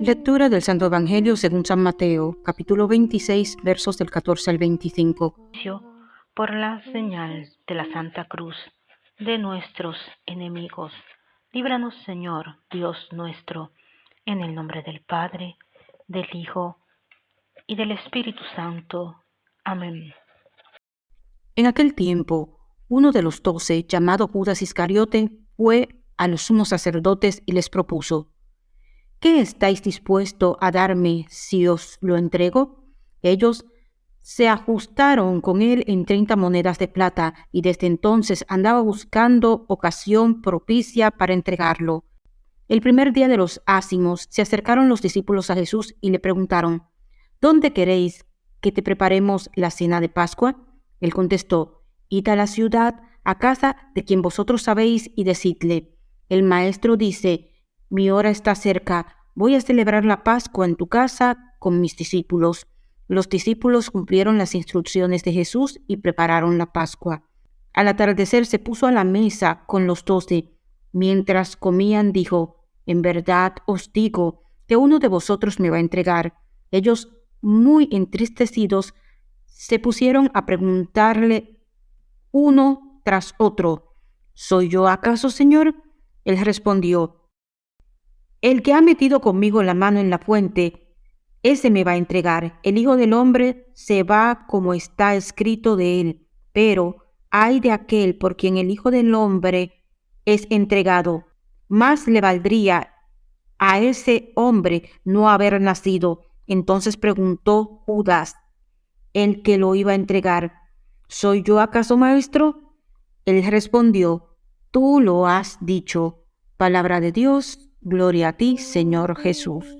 Lectura del Santo Evangelio según San Mateo, capítulo 26, versos del 14 al 25. Por la señal de la Santa Cruz de nuestros enemigos, líbranos Señor, Dios nuestro, en el nombre del Padre, del Hijo y del Espíritu Santo. Amén. En aquel tiempo, uno de los doce, llamado Judas Iscariote, fue a los sumos sacerdotes y les propuso, ¿qué estáis dispuesto a darme si os lo entrego? Ellos se ajustaron con él en treinta monedas de plata y desde entonces andaba buscando ocasión propicia para entregarlo. El primer día de los ácimos se acercaron los discípulos a Jesús y le preguntaron, ¿Dónde queréis que te preparemos la cena de Pascua? Él contestó, Id a la ciudad, a casa de quien vosotros sabéis, y decidle, el maestro dice, mi hora está cerca, voy a celebrar la Pascua en tu casa con mis discípulos. Los discípulos cumplieron las instrucciones de Jesús y prepararon la Pascua. Al atardecer se puso a la mesa con los doce. Mientras comían dijo, En verdad os digo que uno de vosotros me va a entregar. Ellos, muy entristecidos, se pusieron a preguntarle uno tras otro, ¿Soy yo acaso, Señor? Él respondió, El que ha metido conmigo la mano en la fuente, ese me va a entregar. El Hijo del Hombre se va como está escrito de él, pero hay de aquel por quien el Hijo del Hombre es entregado. Más le valdría a ese hombre no haber nacido. Entonces preguntó Judas, el que lo iba a entregar, ¿Soy yo acaso maestro? Él respondió, Tú lo has dicho. Palabra de Dios, gloria a ti, Señor Jesús.